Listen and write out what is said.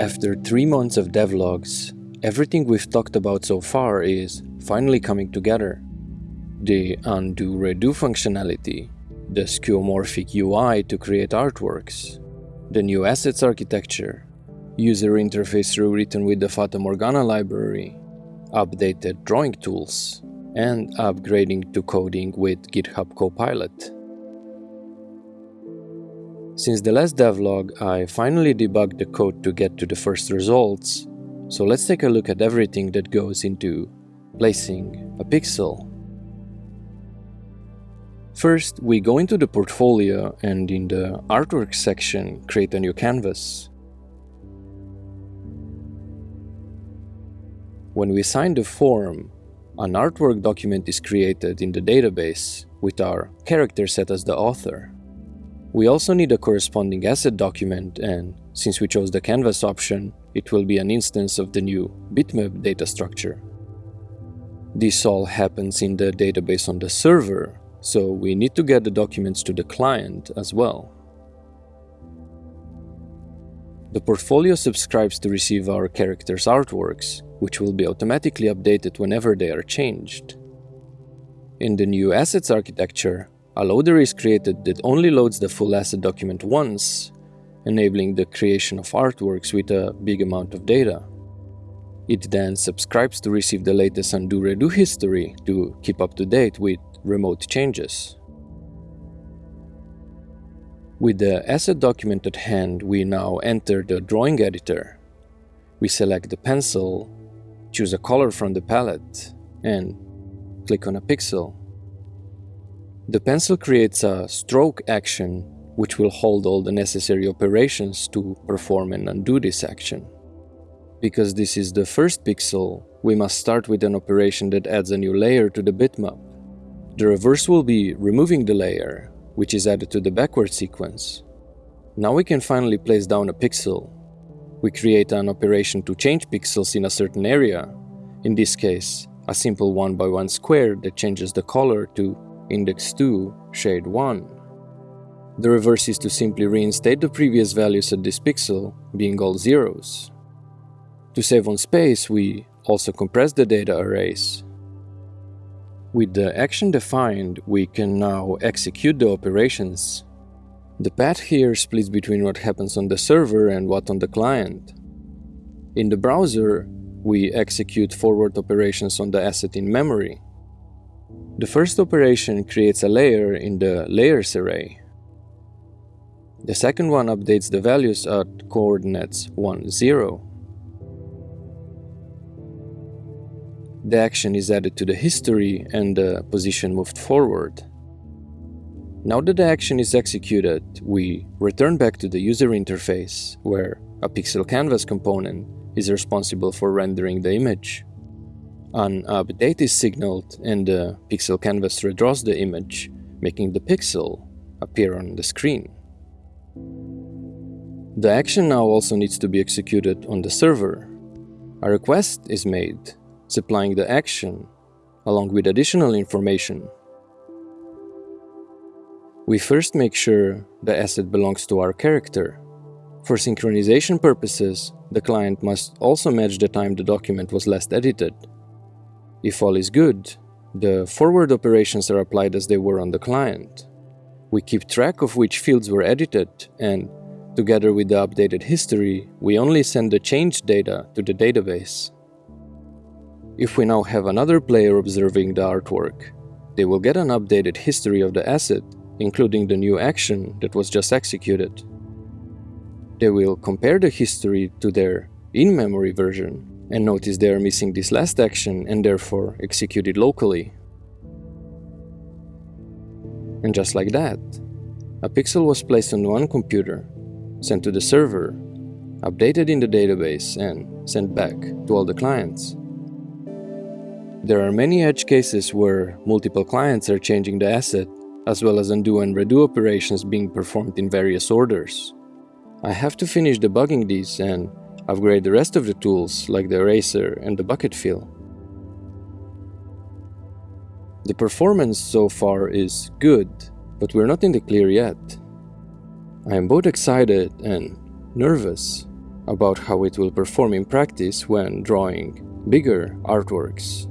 After three months of devlogs, everything we've talked about so far is finally coming together. The undo redo functionality, the skeuomorphic UI to create artworks, the new assets architecture, user interface rewritten with the Fata Morgana library, updated drawing tools, and upgrading to coding with GitHub Copilot. Since the last devlog, I finally debugged the code to get to the first results, so let's take a look at everything that goes into placing a pixel. First, we go into the portfolio and in the artwork section create a new canvas. When we sign the form, an artwork document is created in the database with our character set as the author. We also need a corresponding asset document and, since we chose the canvas option, it will be an instance of the new bitmap data structure. This all happens in the database on the server, so we need to get the documents to the client as well. The portfolio subscribes to receive our characters' artworks, which will be automatically updated whenever they are changed. In the new assets architecture, a loader is created that only loads the full asset document once, enabling the creation of artworks with a big amount of data. It then subscribes to receive the latest undo redo history to keep up to date with remote changes. With the asset document at hand, we now enter the drawing editor. We select the pencil choose a color from the palette, and click on a pixel. The pencil creates a stroke action which will hold all the necessary operations to perform and undo this action. Because this is the first pixel, we must start with an operation that adds a new layer to the bitmap. The reverse will be removing the layer, which is added to the backward sequence. Now we can finally place down a pixel we create an operation to change pixels in a certain area, in this case, a simple 1 by 1 square that changes the color to index 2, shade 1. The reverse is to simply reinstate the previous values at this pixel, being all zeros. To save on space, we also compress the data arrays. With the action defined, we can now execute the operations the path here splits between what happens on the server and what on the client. In the browser, we execute forward operations on the asset in memory. The first operation creates a layer in the layers array. The second one updates the values at coordinates 1, 0. The action is added to the history and the position moved forward. Now that the action is executed, we return back to the user interface, where a pixel canvas component is responsible for rendering the image. An update is signaled and the pixel canvas redraws the image, making the pixel appear on the screen. The action now also needs to be executed on the server. A request is made, supplying the action, along with additional information we first make sure the asset belongs to our character. For synchronization purposes, the client must also match the time the document was last edited. If all is good, the forward operations are applied as they were on the client. We keep track of which fields were edited and, together with the updated history, we only send the changed data to the database. If we now have another player observing the artwork, they will get an updated history of the asset including the new action that was just executed. They will compare the history to their in-memory version and notice they are missing this last action and therefore execute it locally. And just like that, a pixel was placed on one computer, sent to the server, updated in the database and sent back to all the clients. There are many edge cases where multiple clients are changing the asset as well as undo and redo operations being performed in various orders. I have to finish debugging these and upgrade the rest of the tools like the eraser and the bucket fill. The performance so far is good, but we're not in the clear yet. I am both excited and nervous about how it will perform in practice when drawing bigger artworks.